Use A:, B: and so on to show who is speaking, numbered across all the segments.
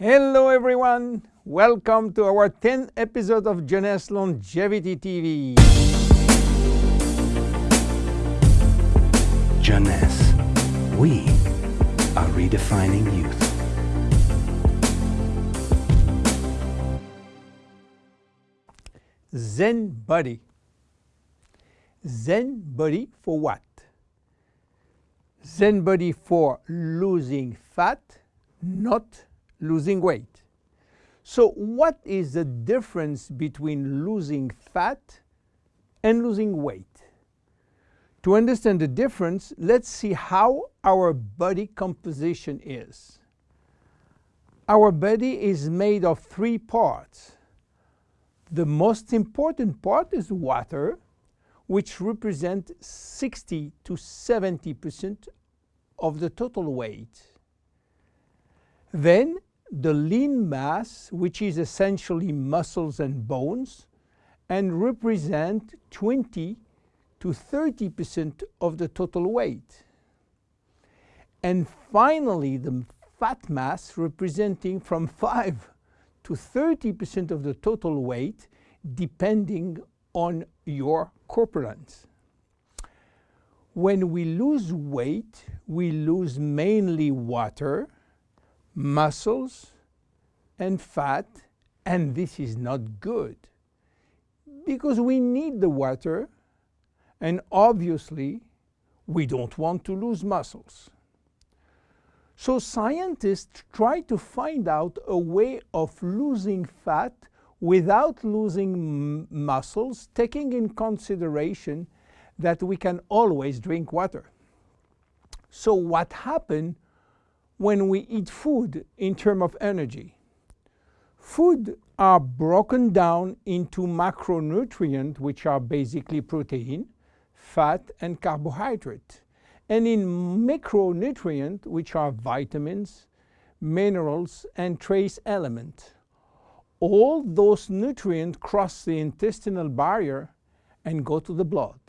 A: Hello everyone! Welcome to our 10th episode of Jeunesse Longevity TV.
B: Jeunesse. We are redefining youth.
A: Zen Body. Zen Body for what? Zen Body for losing fat, not losing weight. So what is the difference between losing fat and losing weight? To understand the difference, let's see how our body composition is. Our body is made of three parts. The most important part is water, which represents 60 to 70% of the total weight. Then the lean mass, which is essentially muscles and bones, and represent 20 to 30% of the total weight. And finally, the fat mass representing from 5 to 30% of the total weight, depending on your corpulence. When we lose weight, we lose mainly water, muscles and fat, and this is not good because we need the water and obviously we don't want to lose muscles. So scientists try to find out a way of losing fat without losing muscles, taking in consideration that we can always drink water. So what happened when we eat food in terms of energy. Food are broken down into macronutrients, which are basically protein, fat, and carbohydrate, and in micronutrients, which are vitamins, minerals, and trace elements. All those nutrients cross the intestinal barrier and go to the blood.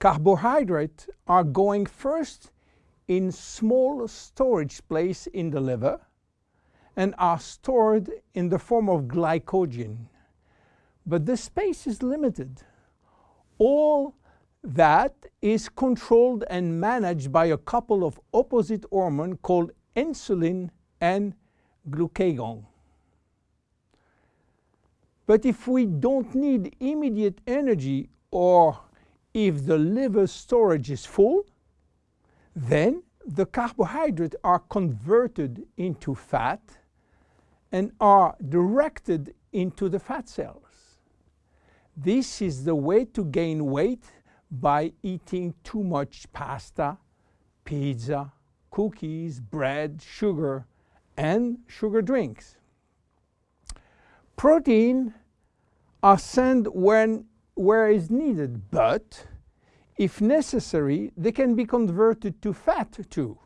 A: Carbohydrates are going first in small storage place in the liver and are stored in the form of glycogen. But the space is limited. All that is controlled and managed by a couple of opposite hormones called insulin and glucagon. But if we don't need immediate energy or if the liver storage is full, then the carbohydrates are converted into fat and are directed into the fat cells. This is the way to gain weight by eating too much pasta, pizza, cookies, bread, sugar, and sugar drinks. Protein are sent when, where is needed, but if necessary, they can be converted to fat too.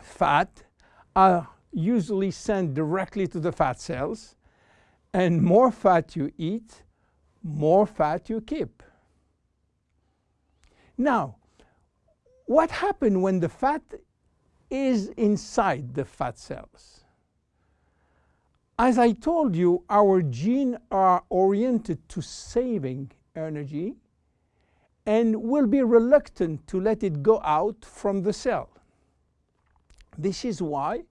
A: Fat are usually sent directly to the fat cells, and more fat you eat, more fat you keep. Now, what happens when the fat is inside the fat cells? As I told you, our genes are oriented to saving energy and will be reluctant to let it go out from the cell. This is why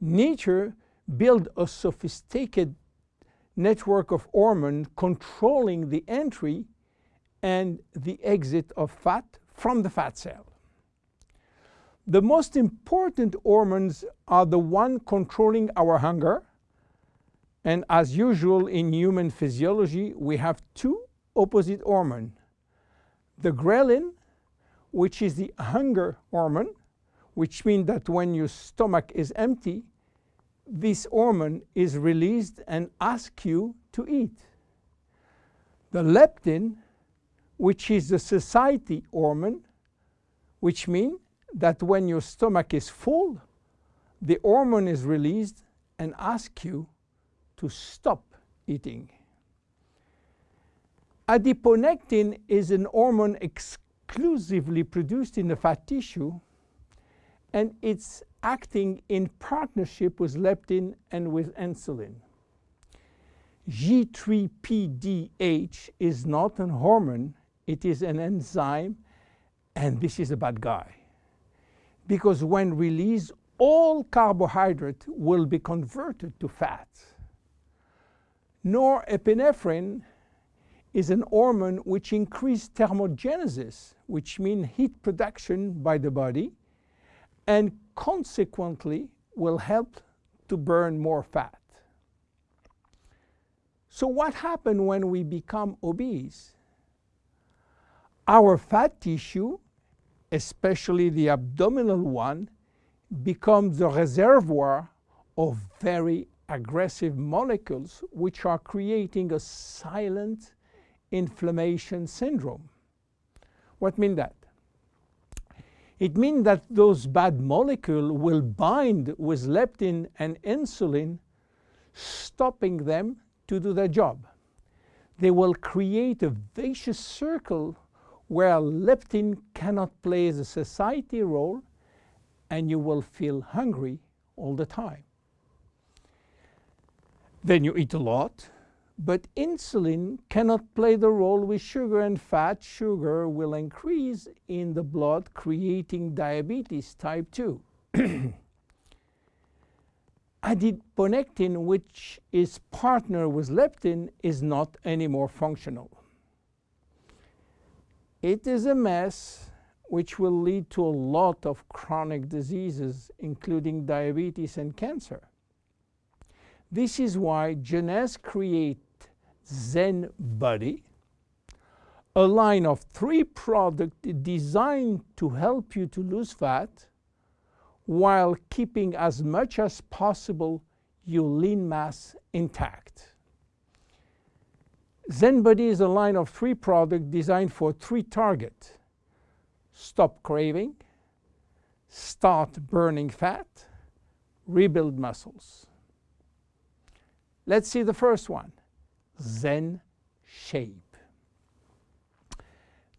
A: nature built a sophisticated network of hormones controlling the entry and the exit of fat from the fat cell. The most important hormones are the one controlling our hunger, and as usual in human physiology, we have two opposite hormones, the ghrelin, which is the hunger hormone, which means that when your stomach is empty, this hormone is released and asks you to eat. The leptin, which is the satiety hormone, which means that when your stomach is full, the hormone is released and asks you to stop eating. Adiponectin is an hormone exclusively produced in the fat tissue and it's acting in partnership with leptin and with insulin. G3PDH is not an hormone, it is an enzyme, and this is a bad guy. Because when released, all carbohydrate will be converted to fat. Norepinephrine is an hormone which increases thermogenesis, which means heat production by the body, and consequently will help to burn more fat. So what happens when we become obese? Our fat tissue, especially the abdominal one, becomes the reservoir of very aggressive molecules which are creating a silent inflammation syndrome. What mean that? It means that those bad molecules will bind with leptin and insulin, stopping them to do their job. They will create a vicious circle where leptin cannot play the satiety role and you will feel hungry all the time. Then you eat a lot, but insulin cannot play the role with sugar and fat. Sugar will increase in the blood, creating diabetes type 2. Adiponectin, which is partner with leptin, is not anymore functional. It is a mess which will lead to a lot of chronic diseases, including diabetes and cancer. This is why Jeunesse create Zen Body, a line of three products designed to help you to lose fat while keeping as much as possible your lean mass intact. ZenBody is a line of three products designed for three targets. Stop craving, start burning fat, rebuild muscles. Let's see the first one, Zen Shape.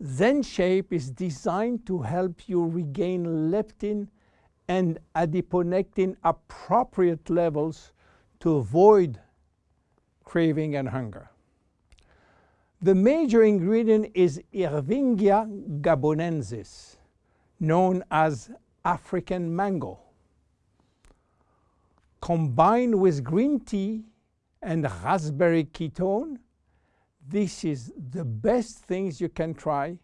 A: Zen Shape is designed to help you regain leptin and adiponectin appropriate levels to avoid craving and hunger. The major ingredient is Irvingia gabonensis, known as African mango. Combined with green tea and raspberry ketone, this is the best things you can try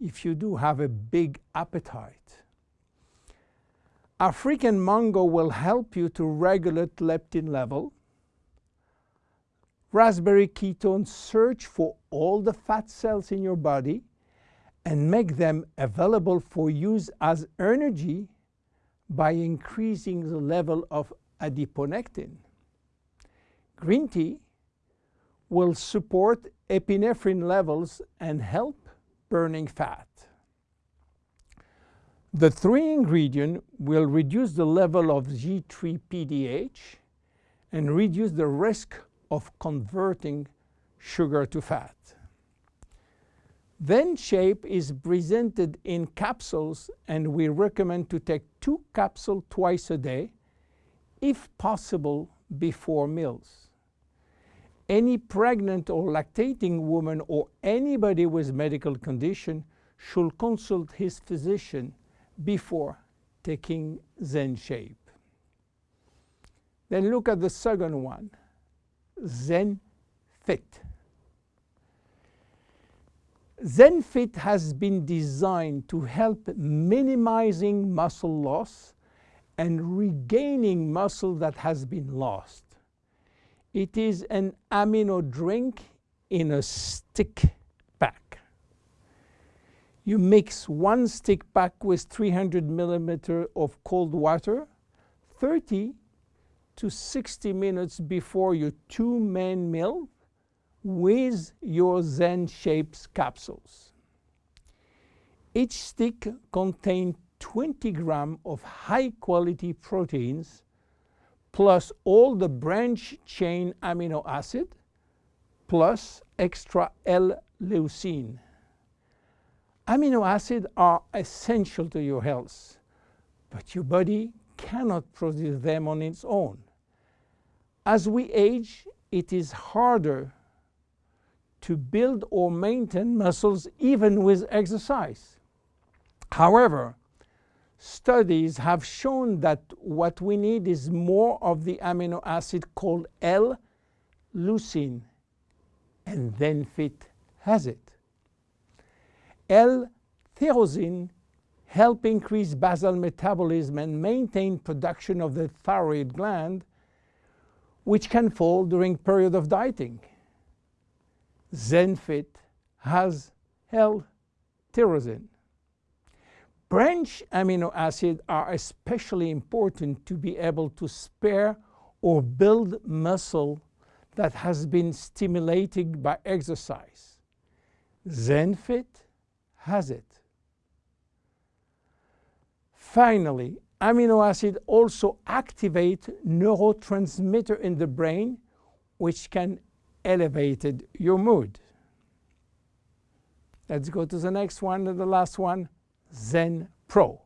A: if you do have a big appetite. African mango will help you to regulate leptin level. Raspberry ketone search for all the fat cells in your body and make them available for use as energy by increasing the level of adiponectin. Green tea will support epinephrine levels and help burning fat. The three ingredient will reduce the level of G3-PDH and reduce the risk of converting sugar to fat. Zen Shape is presented in capsules and we recommend to take two capsules twice a day, if possible before meals any pregnant or lactating woman or anybody with medical condition should consult his physician before taking Zen Shape. Then look at the second one, Zen Fit. Zen Fit has been designed to help minimizing muscle loss and regaining muscle that has been lost. It is an amino drink in a stick pack. You mix one stick pack with 300 millimeter of cold water 30 to 60 minutes before your two main meal with your Zen Shapes capsules. Each stick contains 20 grams of high quality proteins plus all the branch chain amino acid plus extra L-leucine. Amino acids are essential to your health, but your body cannot produce them on its own. As we age, it is harder to build or maintain muscles even with exercise. However, studies have shown that what we need is more of the amino acid called L-leucine, and ZenFit has it. L-tyrosine help increase basal metabolism and maintain production of the thyroid gland, which can fall during period of dieting. ZenFit has L-tyrosine. Branch amino acids are especially important to be able to spare or build muscle that has been stimulated by exercise. ZenFit has it. Finally, amino acids also activate neurotransmitter in the brain which can elevate your mood. Let's go to the next one and the last one. Zen Pro.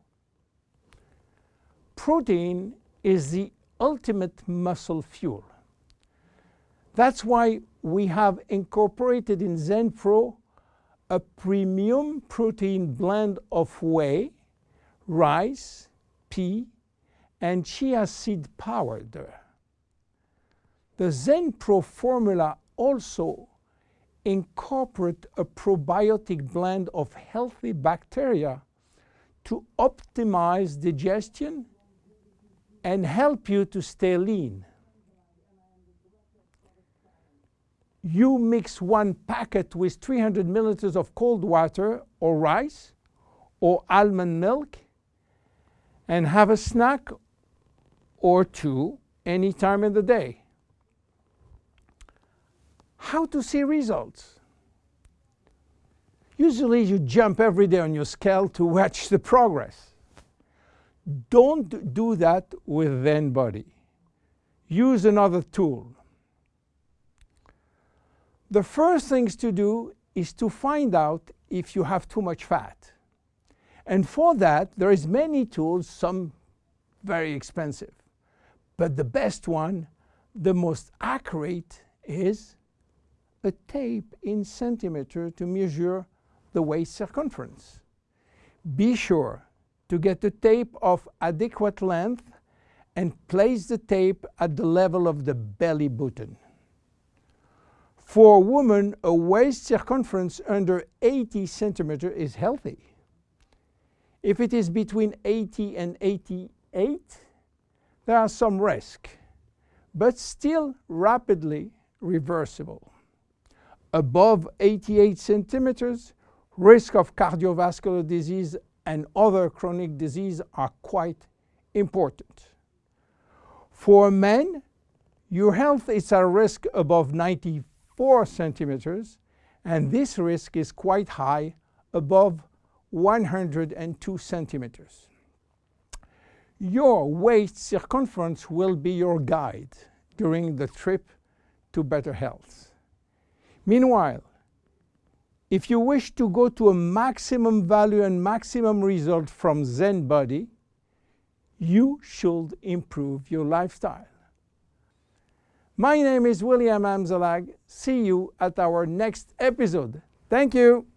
A: Protein is the ultimate muscle fuel. That's why we have incorporated in Zen Pro a premium protein blend of whey, rice, pea, and chia seed powder. The Zen Pro formula also incorporate a probiotic blend of healthy bacteria to optimize digestion and help you to stay lean. You mix one packet with 300 milliliters of cold water or rice or almond milk and have a snack or two any time in the day. How to see results? Usually you jump every day on your scale to watch the progress. Don't do that with ZenBody. Use another tool. The first things to do is to find out if you have too much fat. And for that, there is many tools, some very expensive. But the best one, the most accurate, is a tape in centimeter to measure the waist circumference. Be sure to get a tape of adequate length and place the tape at the level of the belly button. For a woman, a waist circumference under 80 centimeter is healthy. If it is between 80 and 88, there are some risk, but still rapidly reversible. Above 88 centimeters, risk of cardiovascular disease and other chronic disease are quite important. For men, your health is at risk above 94 centimeters, and this risk is quite high above 102 centimeters. Your waist circumference will be your guide during the trip to better health. Meanwhile, if you wish to go to a maximum value and maximum result from Zen body, you should improve your lifestyle. My name is William Amzalag. See you at our next episode. Thank you.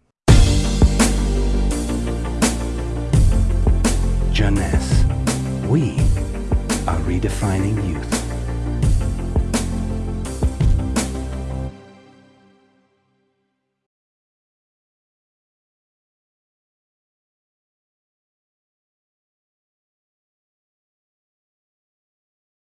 B: Jeunesse. We are redefining youth.